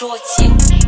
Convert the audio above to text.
说尽。